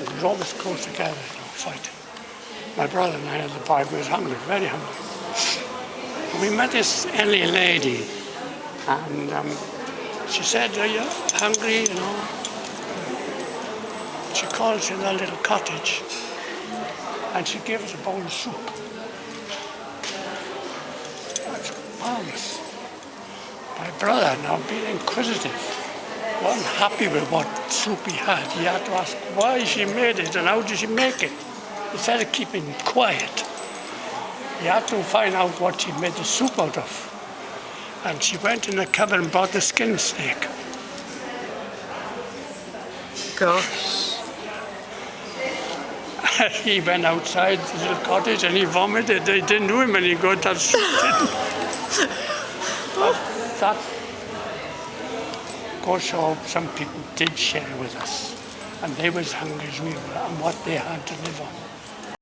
It was always close together, know, fighting. My brother and I had the We was hungry, very hungry. We met this elderly lady, and um, she said, are you hungry, you know? She called us in a little cottage, and she gave us a bowl of soup. That's marvelous. My brother, now being inquisitive, wasn't happy with what soup he had. He had to ask why she made it and how did she make it, instead of keeping quiet. He had to find out what she made the soup out of. And she went in the cupboard and bought the skin snake. Gosh. he went outside the little cottage and he vomited. They didn't do him any good. That soup didn't. that goes to show some people did share with us. And they was hungry as we were and what they had to live on.